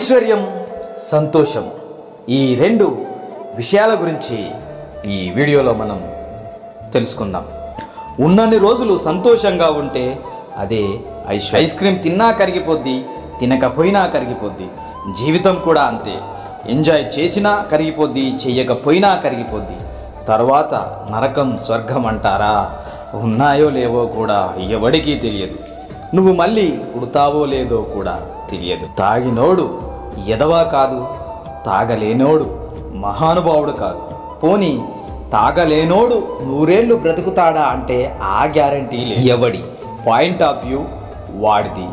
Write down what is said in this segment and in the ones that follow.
ఐశ్వర్యం సంతోషం ఈ రెండు విషయాల గురించి ఈ వీడియోలో మనం తెలుసుకుందాం. ఉన్నన్ని రోజులు సంతోషంగా ఉంటే అదే ఐశ్వర్యం. ఐస్ క్రీమ్ తిన్నా కరిగిపోద్ది తినకపోయినా కరిగిపోద్ది జీవితం కూడా అంతే. ఎంజాయ్ చేసినా కరిగిపోద్ది చెయ్యకపోయినా కరిగిపోద్ది. తర్వాత నరకం స్వర్గం అంటారా? ఉన్నాయో లేవో కూడా ఎవడికి తెలియదు. నువ్వు మళ్ళీ పుడతావో లేదో కూడా తెలియదు. తాగినోడు ఎదవా కాదు తాగలేనోడు మహానుభావుడు కాదు. పోనీ తాగలేనోడు నూరేళ్ళు బ్రతుకుతాడా అంటే ఆ గ్యారంటీ లేదు. ఎవడి? పాయింట్ ఆఫ్ వ్యూ వాడిది.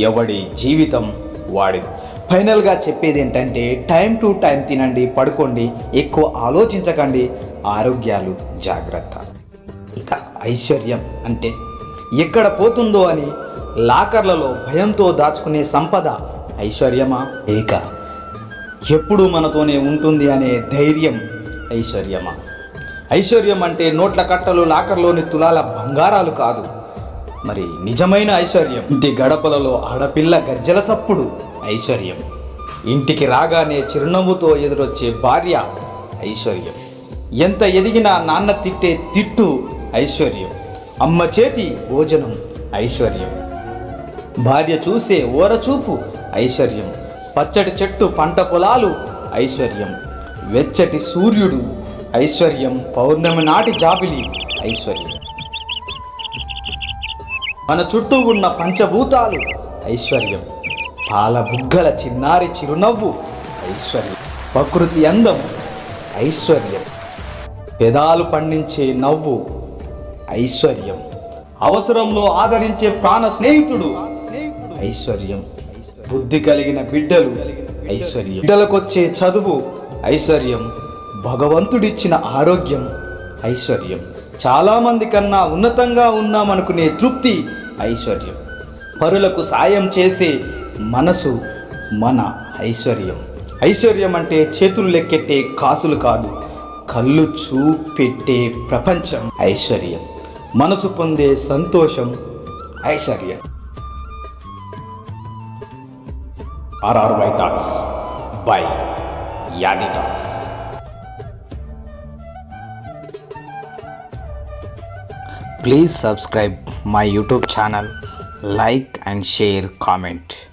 ఎవడి జీవితం వాడిది. ఫైనల్గా చెప్పేది ఏంటంటే టైం టు టైం తినండి పడుకోండి ఎక్కువ ఆలోచించకండి ఆరోగ్యాలు జాగ్రత్త. ఇక ఐశ్వర్యం అంటే ఎక్కడ పోతుందో అని లాకర్లలో భయంతో దాచుకునే సంపద ఐశ్వర్యమా? లేక ఎప్పుడు మనతోనే ఉంటుంది అనే ధైర్యం ఐశ్వర్యమా? ఐశ్వర్యం అంటే నోట్ల కట్టలు లాకర్లోని తులాల బంగారాలు కాదు. మరి నిజమైన ఐశ్వర్యం? ఇంటి గడపలలో ఆడపిల్ల గజ్జల సప్పుడు ఐశ్వర్యం. ఇంటికి రాగానే చిరునవ్వుతో ఎదురొచ్చే భార్య ఐశ్వర్యం. ఎంత ఎదిగినా నాన్న తిట్టే తిట్టు ఐశ్వర్యం. అమ్మ చేతి భోజనం ఐశ్వర్యం. భార్య చూసే ఓరచూపు ఐశ్వర్యం. పచ్చటి చెట్టు పంట పొలాలు ఐశ్వర్యం. వెచ్చటి సూర్యుడు ఐశ్వర్యం. పౌర్ణమి నాటి జాబిలి ఐశ్వర్యం. మన చుట్టూ ఉన్న పంచభూతాలు ఐశ్వర్యం. పాల బుగ్గల చిన్నారి చిరునవ్వు ఐశ్వర్యం. ప్రకృతి అందం ఐశ్వర్యం. పెదాలు పండించే నవ్వు ఐశ్వర్యం. అవసరంలో ఆదరించే ప్రాణ స్నేహితుడు ఐశ్వర్యం. బుద్ధి కలిగిన బిడ్డలు. ఐశ్వర్యం. బిడ్డలకొచ్చే చదువు ఐశ్వర్యం. భగవంతుడిచ్చిన ఆరోగ్యం ఐశ్వర్యం. చాలామంది కన్నా ఉన్నతంగా ఉన్నామనుకునే తృప్తి ఐశ్వర్యం. పరులకు సాయం చేసే మనసు మన ఐశ్వర్యం. ఐశ్వర్యం అంటే చేతులు లెక్కెట్టే కాసులు కాదు కళ్ళు చూపెట్టే ప్రపంచం. ఐశ్వర్యం. మనసు పొందే సంతోషం ఐశ్వర్యం. RRY Talks by Yadi Talks. Please subscribe my YouTube channel, like and share comment.